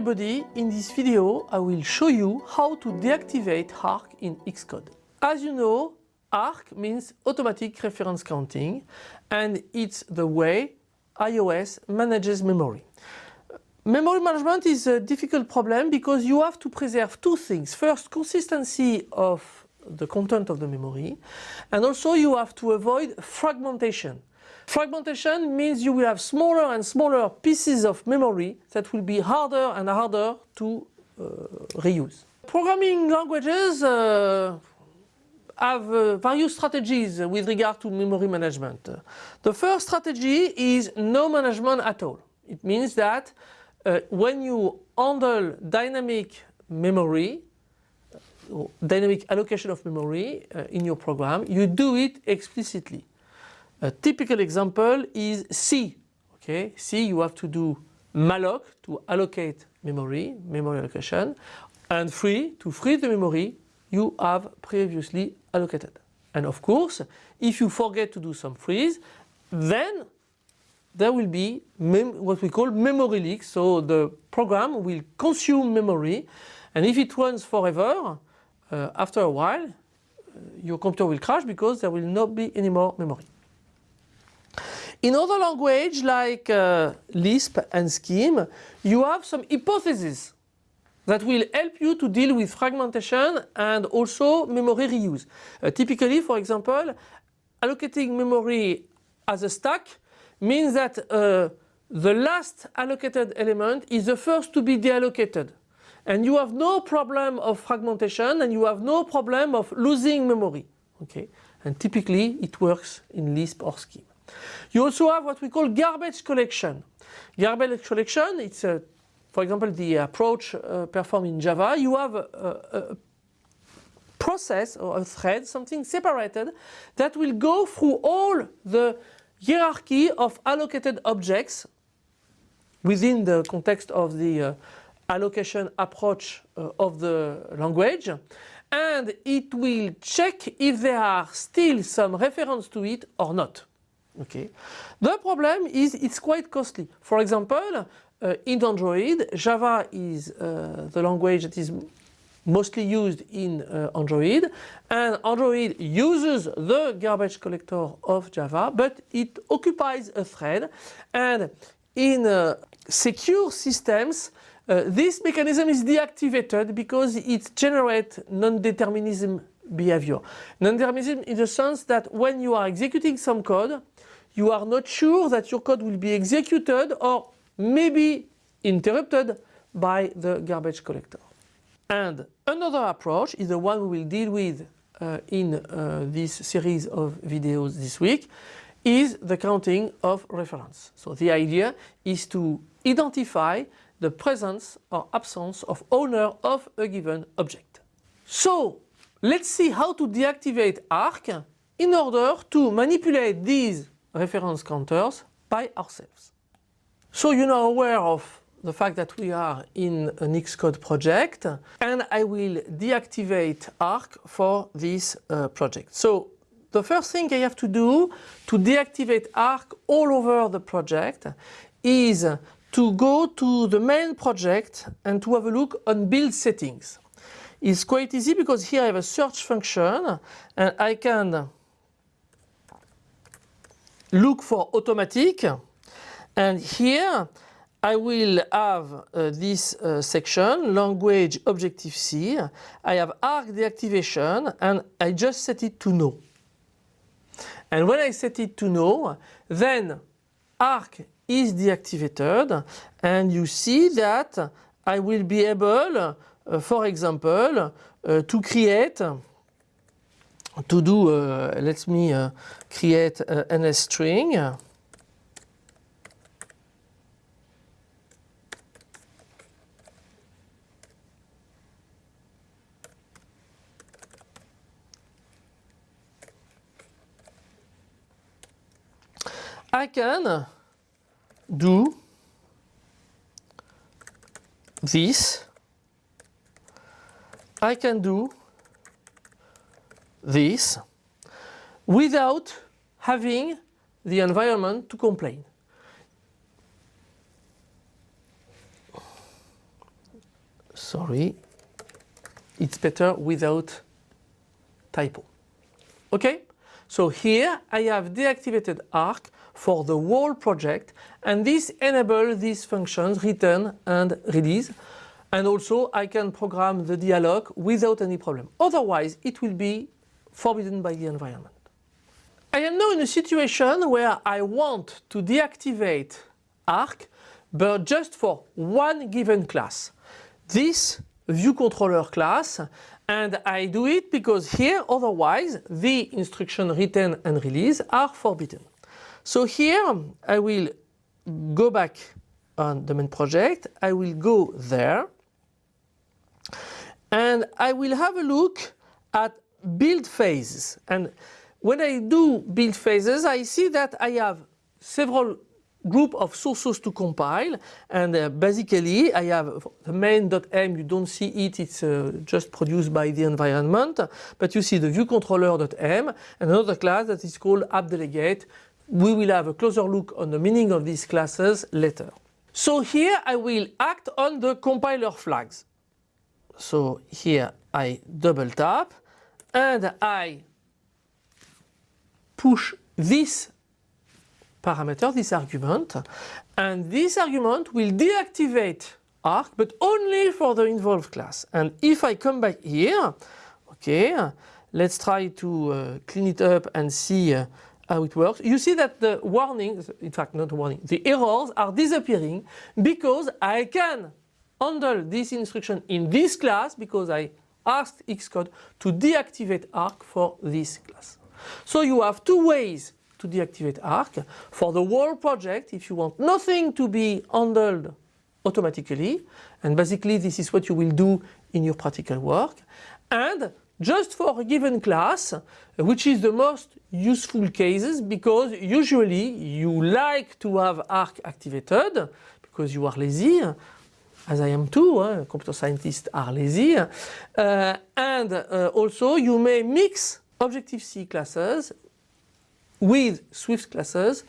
everybody, in this video I will show you how to deactivate ARC in Xcode. As you know, ARC means automatic reference counting and it's the way iOS manages memory. Memory management is a difficult problem because you have to preserve two things. First, consistency of the content of the memory and also you have to avoid fragmentation. Fragmentation means you will have smaller and smaller pieces of memory that will be harder and harder to uh, reuse. Programming languages uh, have uh, various strategies with regard to memory management. The first strategy is no management at all. It means that uh, when you handle dynamic memory, dynamic allocation of memory uh, in your program, you do it explicitly. A typical example is C. Okay, C you have to do malloc to allocate memory, memory allocation, and free to free the memory you have previously allocated. And of course, if you forget to do some frees, then there will be what we call memory leak. So the program will consume memory and if it runs forever, uh, after a while, uh, your computer will crash because there will not be any more memory. In other language like uh, Lisp and Scheme, you have some hypotheses that will help you to deal with fragmentation and also memory reuse. Uh, typically, for example, allocating memory as a stack means that uh, the last allocated element is the first to be deallocated. And you have no problem of fragmentation and you have no problem of losing memory. Okay? And typically it works in Lisp or Scheme. You also have what we call garbage collection. Garbage collection, it's a, for example the approach uh, performed in Java. You have a, a, a process or a thread, something separated that will go through all the hierarchy of allocated objects within the context of the uh, allocation approach uh, of the language and it will check if there are still some reference to it or not. Okay. The problem is it's quite costly. For example, uh, in Android, Java is uh, the language that is mostly used in uh, Android and Android uses the garbage collector of Java but it occupies a thread and in uh, secure systems uh, this mechanism is deactivated because it generates non-determinism behavior. Non-determinism in the sense that when you are executing some code you are not sure that your code will be executed or maybe interrupted by the garbage collector. And another approach is the one we will deal with uh, in uh, this series of videos this week is the counting of reference. So the idea is to identify the presence or absence of owner of a given object. So let's see how to deactivate ARC in order to manipulate these reference counters by ourselves. So you're aware of the fact that we are in an Xcode project and I will deactivate ARC for this uh, project. So the first thing I have to do to deactivate ARC all over the project is to go to the main project and to have a look on build settings. It's quite easy because here I have a search function and I can look for automatic and here I will have uh, this uh, section language Objective C. I have arc deactivation and I just set it to no. And when I set it to no then arc is deactivated and you see that I will be able uh, for example uh, to create to do uh, let me uh, create ns string I can do this. I can do this without having the environment to complain. sorry, it's better without typo. Okay, so here I have deactivated arc for the whole project and this enables these functions retain and release and also I can program the dealloc without any problem. Otherwise it will be forbidden by the environment. I am now in a situation where I want to deactivate arc but just for one given class. This view controller class and I do it because here otherwise the instruction retain and release are forbidden. So here I will go back on the main project, I will go there and I will have a look at build phases. And when I do build phases I see that I have several group of sources to compile. And uh, basically I have the main.m you don't see it it's uh, just produced by the environment. But you see the view controller.m and another class that is called app delegate. We will have a closer look on the meaning of these classes later. So here I will act on the compiler flags. So here I double tap and I push this parameter, this argument, and this argument will deactivate arc, but only for the involved class. And if I come back here, okay, let's try to uh, clean it up and see uh, how it works. You see that the warnings, in fact not warning, the errors are disappearing because I can handle this instruction in this class because I asked Xcode to deactivate arc for this class. So you have two ways to deactivate arc. For the whole project, if you want nothing to be handled automatically, and basically this is what you will do in your practical work, and just for a given class, which is the most useful cases because usually you like to have arc activated because you are lazy, as I am too, eh? computer scientists are lazy, uh, and uh, also you may mix Objective-C classes with Swift classes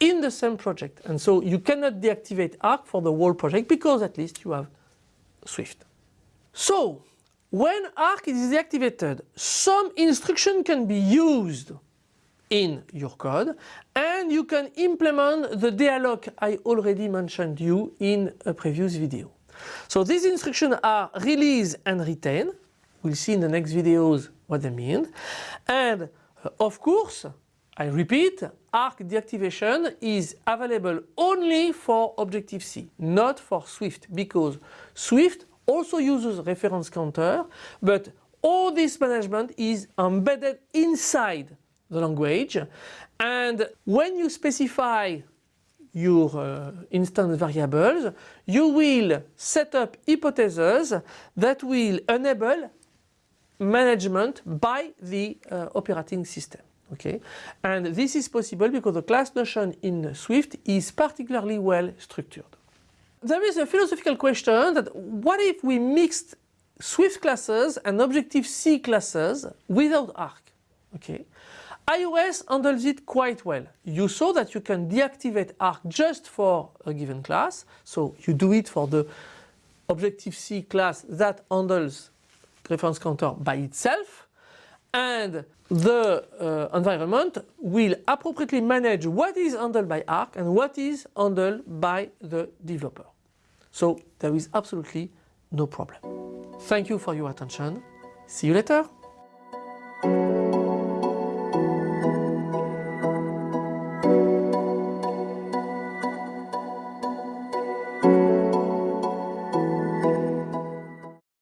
in the same project. And so you cannot deactivate Arc for the whole project because at least you have Swift. So when Arc is deactivated, some instruction can be used in your code and you can implement the dealloc I already mentioned you in a previous video. So these instructions are release and retain. We'll see in the next videos what they mean. And uh, of course, I repeat, Arc deactivation is available only for Objective-C, not for Swift, because Swift also uses reference counter, but all this management is embedded inside the language. And when you specify your uh, instance variables, you will set up hypotheses that will enable management by the uh, operating system. Okay, and this is possible because the class notion in Swift is particularly well structured. There is a philosophical question that what if we mixed Swift classes and Objective-C classes without Arc? Okay, iOS handles it quite well. You saw that you can deactivate Arc just for a given class, so you do it for the Objective-C class that handles reference counter by itself and the uh, environment will appropriately manage what is handled by Arc and what is handled by the developer. So there is absolutely no problem. Thank you for your attention. See you later.